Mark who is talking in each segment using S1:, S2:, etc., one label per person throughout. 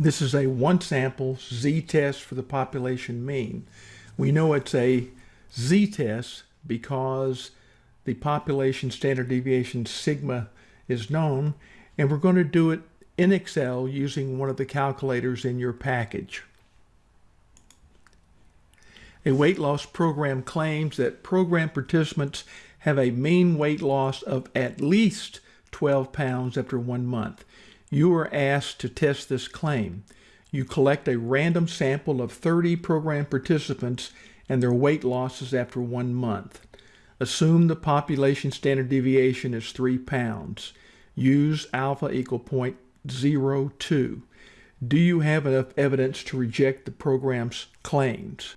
S1: This is a one sample z-test for the population mean. We know it's a z-test because the population standard deviation sigma is known and we're going to do it in Excel using one of the calculators in your package. A weight loss program claims that program participants have a mean weight loss of at least 12 pounds after one month. You are asked to test this claim. You collect a random sample of 30 program participants and their weight losses after one month. Assume the population standard deviation is 3 pounds. Use alpha equal 0.02. Do you have enough evidence to reject the program's claims?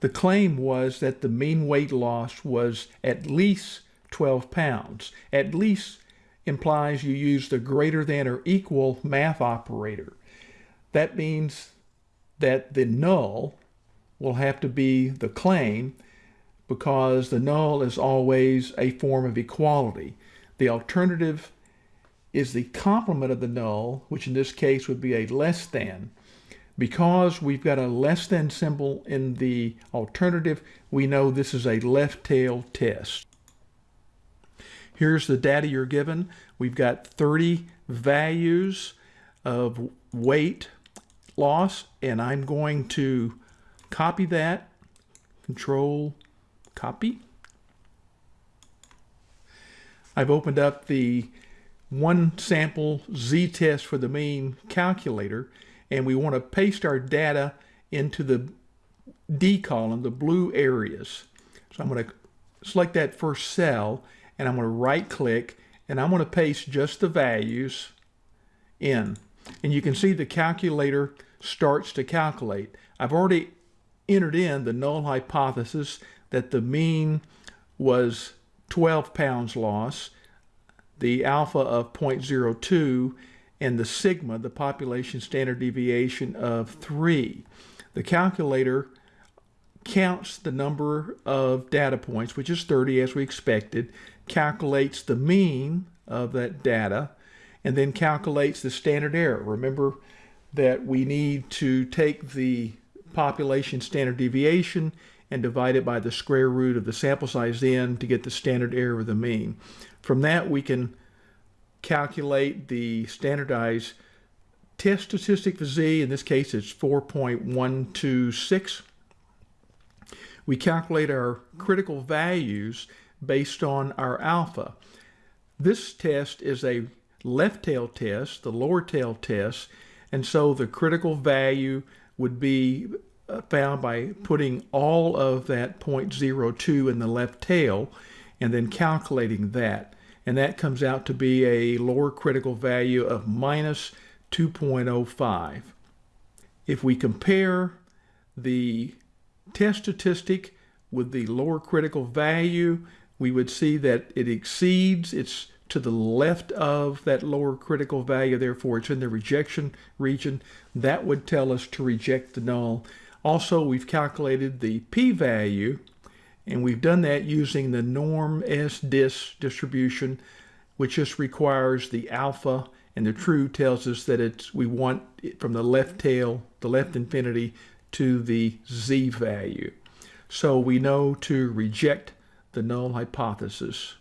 S1: The claim was that the mean weight loss was at least 12 pounds. At least implies you use the greater than or equal math operator. That means that the null will have to be the claim because the null is always a form of equality. The alternative is the complement of the null, which in this case would be a less than. Because we've got a less than symbol in the alternative, we know this is a left tail test. Here's the data you're given. We've got 30 values of weight loss, and I'm going to copy that, control copy. I've opened up the one sample z-test for the mean calculator and we want to paste our data into the D column, the blue areas. So I'm going to select that first cell and I'm going to right click and I'm going to paste just the values in. And you can see the calculator starts to calculate. I've already entered in the null hypothesis that the mean was 12 pounds loss, the alpha of 0.02, and the sigma, the population standard deviation of 3. The calculator counts the number of data points, which is 30 as we expected, calculates the mean of that data, and then calculates the standard error. Remember that we need to take the population standard deviation and divide it by the square root of the sample size n to get the standard error of the mean. From that, we can calculate the standardized test statistic for Z. In this case, it's 4.126. We calculate our critical values based on our alpha. This test is a left tail test, the lower tail test, and so the critical value would be uh, found by putting all of that 0.02 in the left tail and then calculating that and that comes out to be a lower critical value of minus 2.05. If we compare the test statistic with the lower critical value, we would see that it exceeds, it's to the left of that lower critical value, therefore it's in the rejection region. That would tell us to reject the null. Also, we've calculated the p-value and we've done that using the norm S-dis distribution, which just requires the alpha and the true tells us that it's we want it from the left tail, the left infinity to the z value. So we know to reject the null hypothesis.